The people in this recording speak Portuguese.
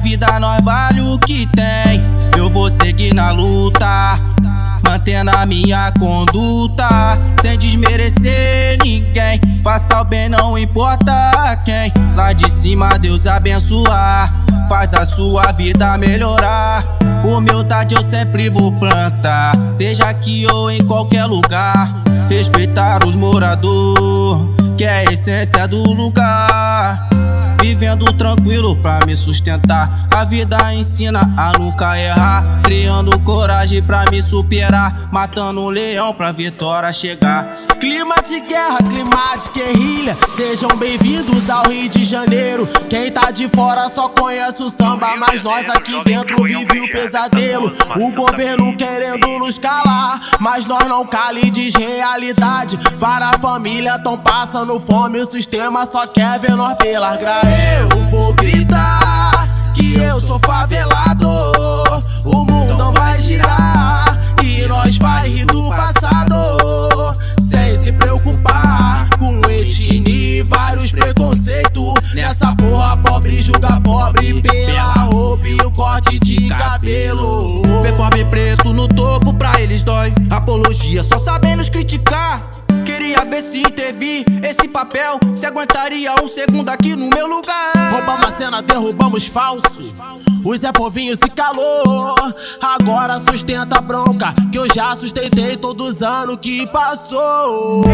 vida nós vale o que tem. Eu vou seguir na luta, mantendo a minha conduta, sem desmerecer ninguém. Faça o bem, não importa quem. Lá de cima, Deus abençoar, faz a sua vida melhorar. Humildade eu sempre vou plantar, seja aqui ou em qualquer lugar. Respeitar os moradores, que é a essência do lugar. Vivendo tranquilo pra me sustentar. A vida ensina a nunca errar. Criando coragem pra me superar. Matando um leão pra vitória chegar. Clima de guerra, clima de guerrilha. Sejam bem-vindos ao Rio de Janeiro. Quem tá de fora só conhece o samba, mas nós aqui dentro vive o pesadelo. O governo querendo nos mas nós não cali de realidade. Várias famílias tão passando fome, o sistema só quer ver nós pelas grades. Eu vou gritar se teve esse papel. Se aguentaria um segundo aqui no meu lugar. Roubamos a cena, derrubamos falso. O Zé Povinho se calou. Agora sustenta a bronca. Que eu já sustentei todos os anos que passou.